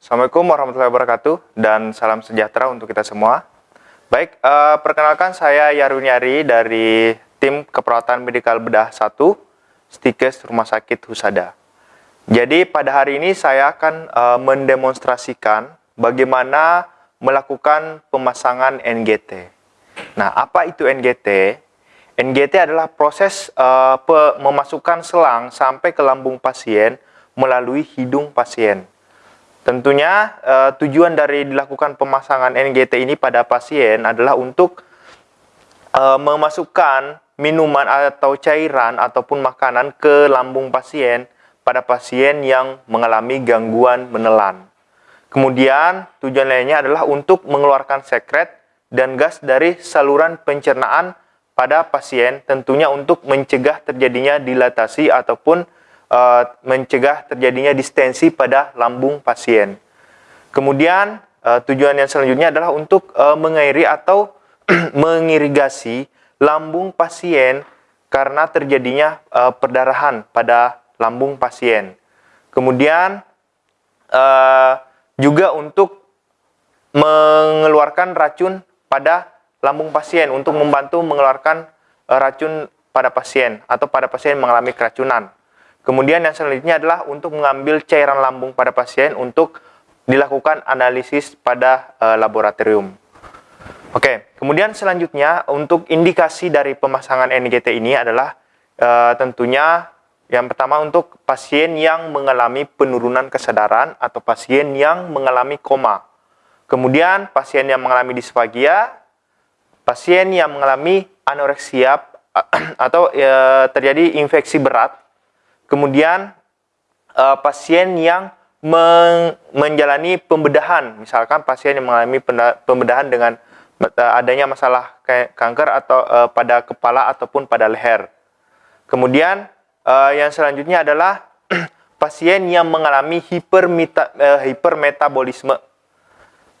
Assalamualaikum warahmatullahi wabarakatuh dan salam sejahtera untuk kita semua. Baik, uh, perkenalkan saya Yarwin Yari dari tim keperawatan medikal bedah 1 Stikes Rumah Sakit Husada. Jadi pada hari ini saya akan uh, mendemonstrasikan bagaimana melakukan pemasangan NGT. Nah, apa itu NGT? NGT adalah proses uh, memasukkan selang sampai ke lambung pasien melalui hidung pasien. Tentunya uh, tujuan dari dilakukan pemasangan NGT ini pada pasien adalah untuk uh, memasukkan minuman atau cairan ataupun makanan ke lambung pasien pada pasien yang mengalami gangguan menelan. Kemudian tujuan lainnya adalah untuk mengeluarkan sekret dan gas dari saluran pencernaan pada pasien tentunya untuk mencegah terjadinya dilatasi ataupun uh, mencegah terjadinya distensi pada lambung pasien. Kemudian uh, tujuan yang selanjutnya adalah untuk uh, mengairi atau mengirigasi lambung pasien karena terjadinya uh, perdarahan pada lambung pasien. Kemudian uh, juga untuk mengeluarkan racun pada lambung pasien untuk membantu mengeluarkan racun pada pasien atau pada pasien mengalami keracunan. Kemudian yang selanjutnya adalah untuk mengambil cairan lambung pada pasien untuk dilakukan analisis pada e, laboratorium. Oke, kemudian selanjutnya untuk indikasi dari pemasangan NGT ini adalah e, tentunya yang pertama untuk pasien yang mengalami penurunan kesadaran atau pasien yang mengalami koma. Kemudian pasien yang mengalami disfagia, pasien yang mengalami anoreksia atau e, terjadi infeksi berat Kemudian uh, pasien yang men menjalani pembedahan, misalkan pasien yang mengalami pembedahan dengan uh, adanya masalah kanker atau uh, pada kepala ataupun pada leher. Kemudian uh, yang selanjutnya adalah pasien yang mengalami hipermeta, uh, hipermetabolisme.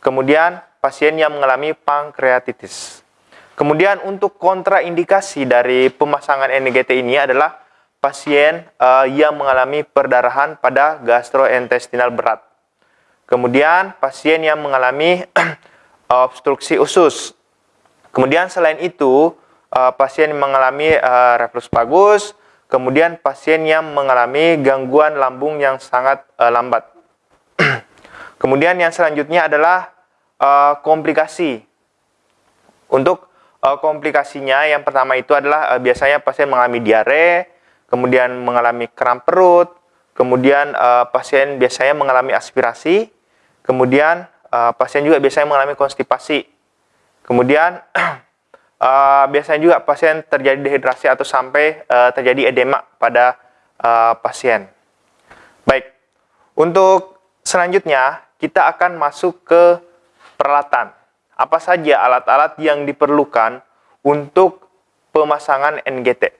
Kemudian pasien yang mengalami pankreatitis. Kemudian untuk kontraindikasi dari pemasangan NGT ini adalah pasien uh, yang mengalami perdarahan pada gastrointestinal berat. Kemudian pasien yang mengalami obstruksi usus. Kemudian selain itu uh, pasien yang mengalami uh, reflux vagus, kemudian pasien yang mengalami gangguan lambung yang sangat uh, lambat. kemudian yang selanjutnya adalah uh, komplikasi. Untuk uh, komplikasinya yang pertama itu adalah uh, biasanya pasien mengalami diare, kemudian mengalami kram perut, kemudian uh, pasien biasanya mengalami aspirasi, kemudian uh, pasien juga biasanya mengalami konstipasi, kemudian uh, biasanya juga pasien terjadi dehidrasi atau sampai uh, terjadi edema pada uh, pasien. Baik, untuk selanjutnya kita akan masuk ke peralatan. Apa saja alat-alat yang diperlukan untuk pemasangan NGT?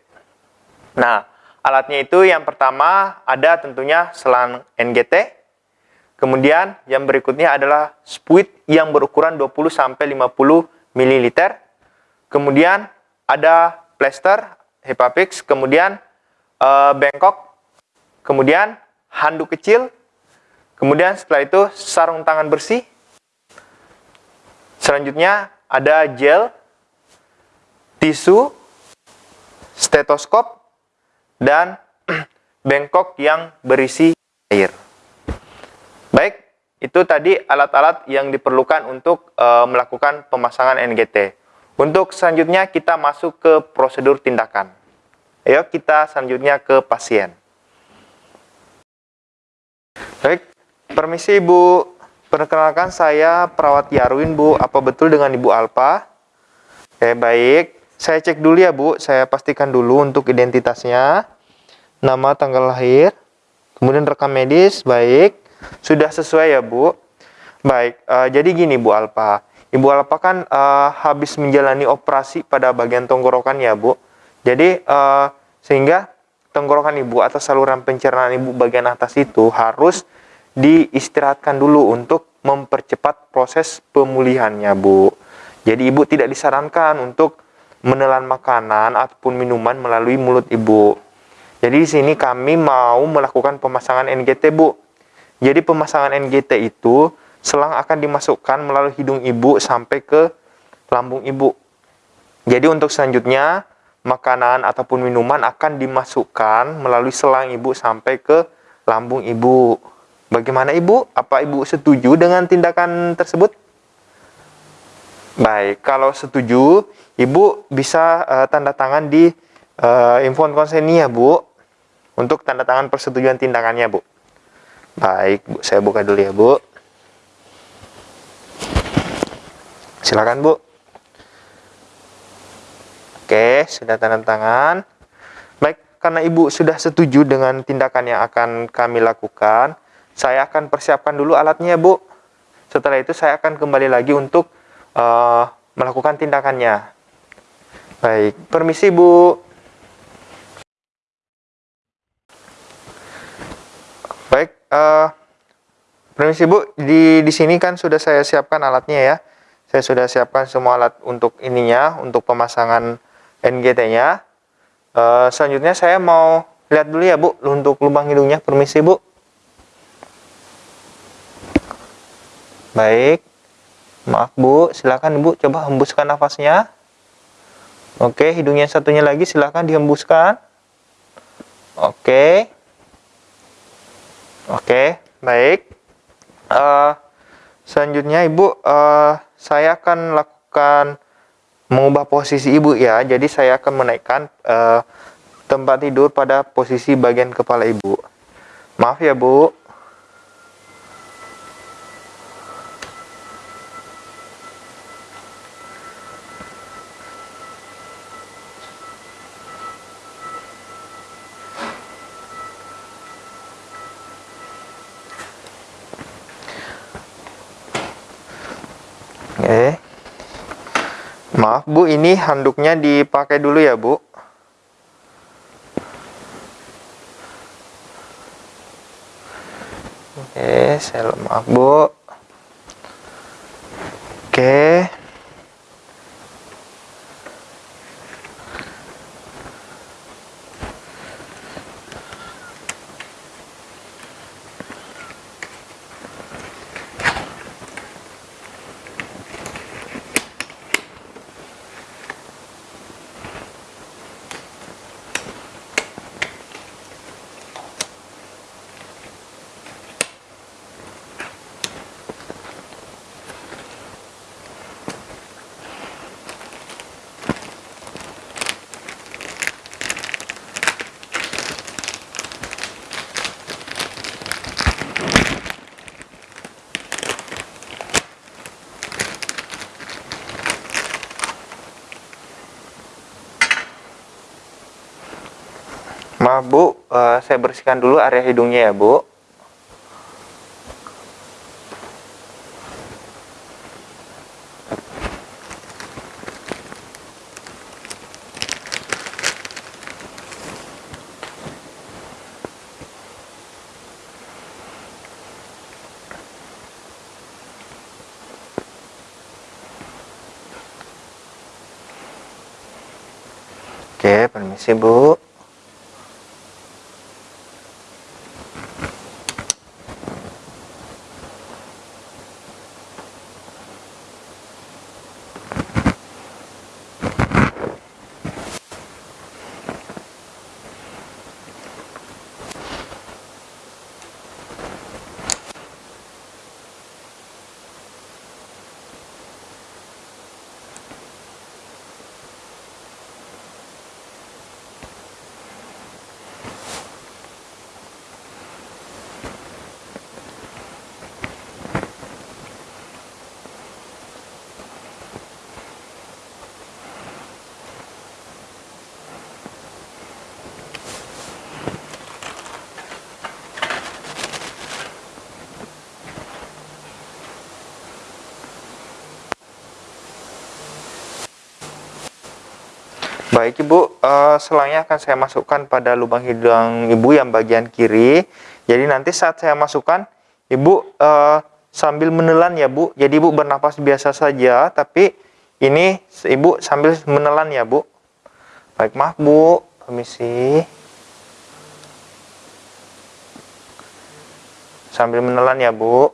Nah, Alatnya itu yang pertama ada tentunya selang NGT. Kemudian yang berikutnya adalah spuit yang berukuran 20 sampai 50 ml. Kemudian ada plester Hepapix, kemudian e, bengkok, kemudian handuk kecil, kemudian setelah itu sarung tangan bersih. Selanjutnya ada gel, tisu, stetoskop, dan bengkok yang berisi air. Baik, itu tadi alat-alat yang diperlukan untuk e, melakukan pemasangan NGT. Untuk selanjutnya kita masuk ke prosedur tindakan. Ayo kita selanjutnya ke pasien. Baik, permisi Ibu. Perkenalkan saya perawat Yarwin Bu. Apa betul dengan Ibu Alpa? Oke, baik. Saya cek dulu ya Bu, saya pastikan dulu untuk identitasnya. Nama, tanggal lahir, kemudian rekam medis, baik. Sudah sesuai ya Bu? Baik, uh, jadi gini Bu Alpa. Ibu Alpa kan uh, habis menjalani operasi pada bagian tenggorokan ya Bu. Jadi uh, sehingga tenggorokan Ibu atau saluran pencernaan Ibu bagian atas itu harus diistirahatkan dulu untuk mempercepat proses pemulihannya Bu. Jadi Ibu tidak disarankan untuk menelan makanan ataupun minuman melalui mulut ibu. Jadi di sini kami mau melakukan pemasangan NGT bu. Jadi pemasangan NGT itu selang akan dimasukkan melalui hidung ibu sampai ke lambung ibu. Jadi untuk selanjutnya makanan ataupun minuman akan dimasukkan melalui selang ibu sampai ke lambung ibu. Bagaimana ibu? Apa ibu setuju dengan tindakan tersebut? Baik, kalau setuju, ibu bisa uh, tanda tangan di uh, konseni ya bu, untuk tanda tangan persetujuan tindakannya bu. Baik, Bu. Saya buka dulu ya, Bu. Silakan, Bu. Oke, sudah tanda tangan. Baik, karena Ibu sudah setuju dengan tindakan yang akan kami lakukan, saya akan persiapkan dulu alatnya, Bu. Setelah itu saya akan kembali lagi untuk uh, melakukan tindakannya. Baik, permisi, Bu. uh, permisi Bu, di di sini kan sudah saya siapkan alatnya ya. Saya sudah siapkan semua alat untuk ininya, untuk pemasangan NGT-nya. Uh, eh, selanjutnya saya mau lihat dulu ya Bu, untuk lubang hidungnya. Permisi Bu. Baik. Maaf Bu, silakan Bu coba hembuskan nafasnya. Oke, hidungnya satunya lagi silakan dihembuskan. Oke. Oke, baik. Uh, selanjutnya Ibu, uh, saya akan lakukan mengubah posisi Ibu ya. Jadi saya akan menaikkan uh, tempat tidur pada posisi bagian kepala Ibu. Maaf ya Bu. Maaf Bu, ini handuknya dipakai dulu ya Bu. Oke, saya maaf Bu. Maaf Bu, uh, saya bersihkan dulu area hidungnya ya Bu. Oke, permisi Bu. Baik Ibu, uh, selangnya akan saya masukkan pada lubang hidung Ibu yang bagian kiri. Jadi nanti saat saya masukkan, Ibu uh, sambil menelan ya Bu. Jadi Ibu bernapas biasa saja, tapi ini Ibu sambil menelan ya Bu. Baik, maaf Bu, permisi. sambil menelan ya, Bu.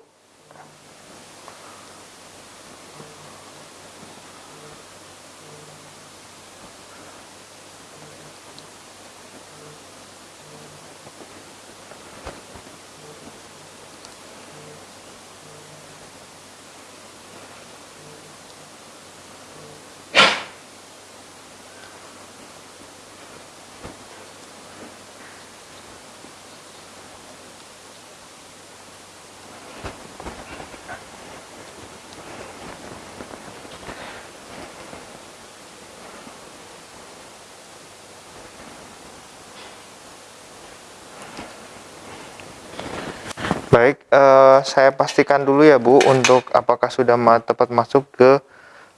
Baik, uh, saya pastikan dulu ya Bu untuk apakah sudah ma tepat masuk ke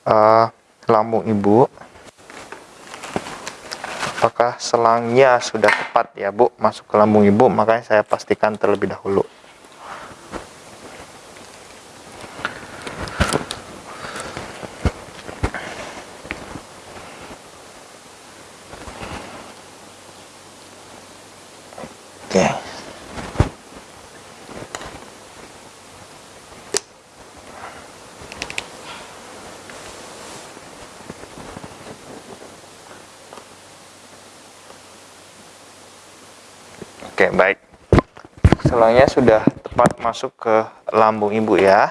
uh, lambung Ibu. Apakah selangnya sudah tepat ya Bu masuk ke lambung Ibu, makanya saya pastikan terlebih dahulu. Oke, baik. Selangnya sudah tepat masuk ke lambung ibu ya.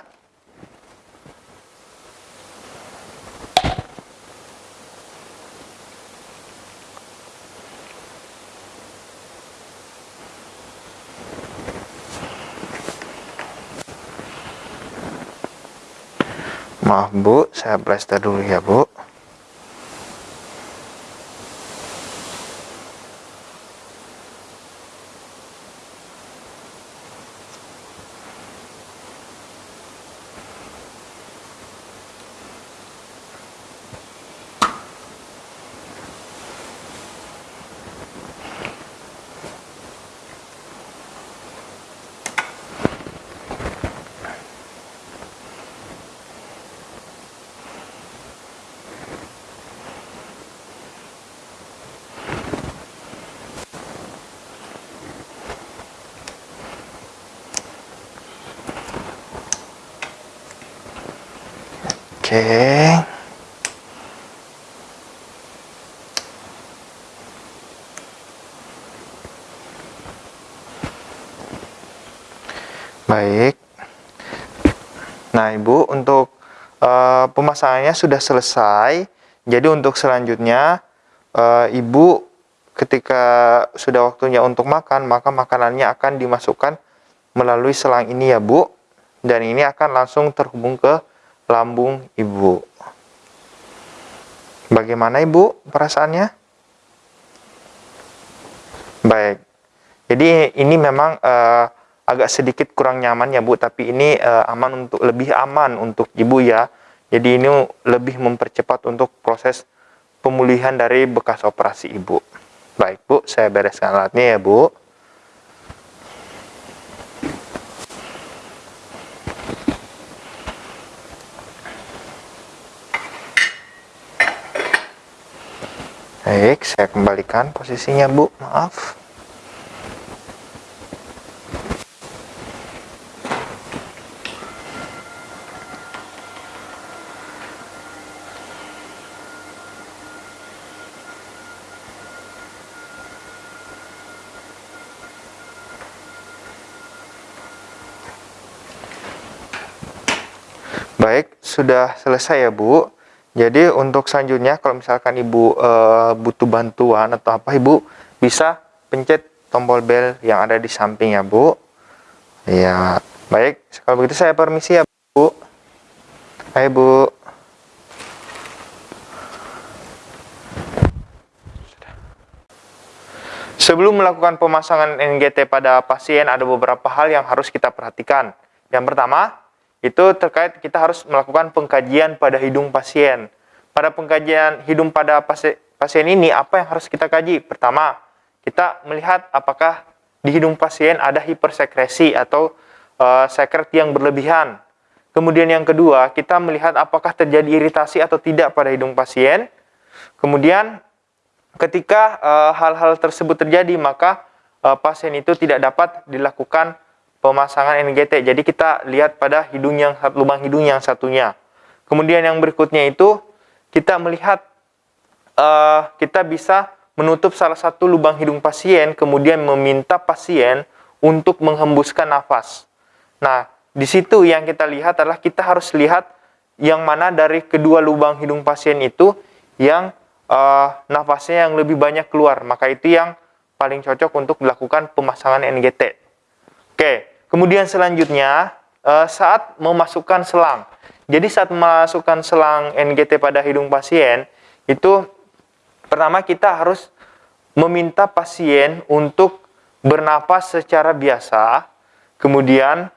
Maaf Bu, saya plaster dulu ya Bu. Baik. Nah, Ibu, untuk uh, pemasangannya sudah selesai. Jadi untuk selanjutnya, uh, Ibu ketika sudah waktunya untuk makan, maka makanannya akan dimasukkan melalui selang ini ya, Bu. Dan ini akan langsung terhubung ke lambung ibu. Bagaimana ibu perasaannya? Baik. Jadi ini memang uh, agak sedikit kurang nyaman ya bu, tapi ini uh, aman untuk lebih aman untuk ibu ya. Jadi ini lebih mempercepat untuk proses pemulihan dari bekas operasi ibu. Baik bu, saya bereskan alatnya ya bu. Baik, saya kembalikan posisinya Bu, maaf. Baik, sudah selesai ya Bu. Jadi untuk selanjutnya kalau misalkan Ibu e, butuh bantuan atau apa Ibu bisa pencet tombol bel yang ada di samping ya Bu. Ya, baik. Kalau begitu saya permisi ya Bu. Hai Bu. Sebelum melakukan pemasangan NGT pada pasien ada beberapa hal yang harus kita perhatikan. Yang pertama, itu terkait kita harus melakukan pengkajian pada hidung pasien. Pada pengkajian hidung pada pasien ini, apa yang harus kita kaji? Pertama, kita melihat apakah di hidung pasien ada hipersekresi atau uh, sekret yang berlebihan. Kemudian yang kedua, kita melihat apakah terjadi iritasi atau tidak pada hidung pasien. Kemudian ketika eh, hal-hal uh, tersebut terjadi, maka uh, pasien itu tidak dapat dilakukan pemasangan NGT. Jadi kita lihat pada hidung yang lubang hidung yang satunya. Kemudian yang berikutnya itu kita melihat uh, kita bisa menutup salah satu lubang hidung pasien, kemudian meminta pasien untuk menghembuskan nafas. Nah, di situ yang kita lihat adalah kita harus lihat yang mana dari kedua lubang hidung pasien itu yang uh, nafasnya yang lebih banyak keluar. Maka itu yang paling cocok untuk dilakukan pemasangan NGT. Oke, kemudian selanjutnya uh, saat memasukkan selang. Jadi saat memasukkan selang NGT pada hidung pasien, itu pertama kita harus meminta pasien untuk bernapas secara biasa, kemudian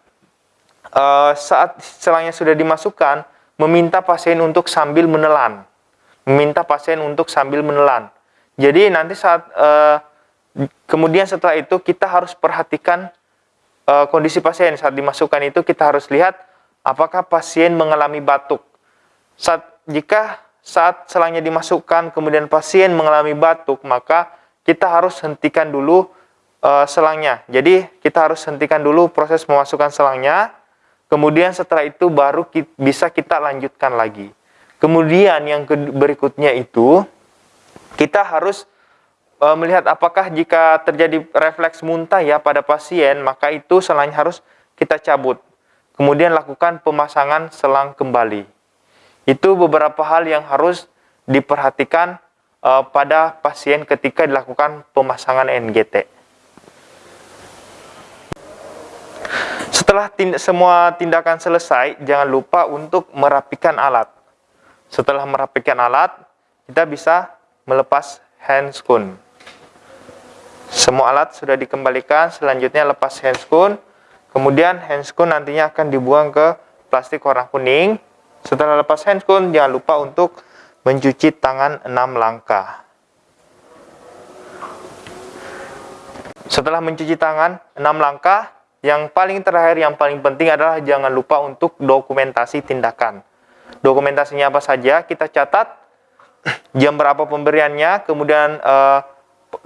uh, saat selangnya sudah dimasukkan, meminta pasien untuk sambil menelan. Meminta pasien untuk sambil menelan. Jadi nanti saat uh, kemudian setelah itu kita harus perhatikan uh, kondisi pasien saat dimasukkan itu kita harus lihat apakah pasien mengalami batuk. Saat jika saat selangnya dimasukkan kemudian pasien mengalami batuk maka kita harus hentikan dulu uh, selangnya. Jadi kita harus hentikan dulu proses memasukkan selangnya Kemudian setelah itu baru kita, bisa kita lanjutkan lagi. Kemudian yang berikutnya itu kita harus melihat apakah jika terjadi refleks muntah ya pada pasien, maka itu selangnya harus kita cabut. Kemudian lakukan pemasangan selang kembali. Itu beberapa hal yang harus diperhatikan e, pada pasien ketika dilakukan pemasangan NGT. Setelah tind semua tindakan selesai, jangan lupa untuk merapikan alat. Setelah merapikan alat, kita bisa melepas handscoon. Semua alat sudah dikembalikan, selanjutnya lepas handscoon. Kemudian handscoon nantinya akan dibuang ke plastik warna kuning. Setelah lepas handscoon, jangan lupa untuk mencuci tangan 6 langkah. Setelah mencuci tangan 6 langkah, yang paling terakhir, yang paling penting adalah jangan lupa untuk dokumentasi tindakan. Dokumentasinya apa saja, kita catat jam berapa pemberiannya, kemudian eh,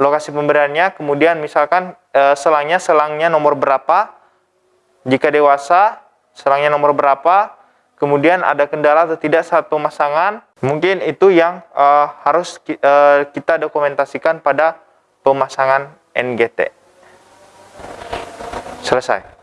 lokasi pemberiannya, kemudian misalkan eh, selangnya, selangnya nomor berapa, jika dewasa, selangnya nomor berapa, kemudian ada kendala atau tidak saat pemasangan, mungkin itu yang eh, harus eh, kita dokumentasikan pada pemasangan NGT. Selesai.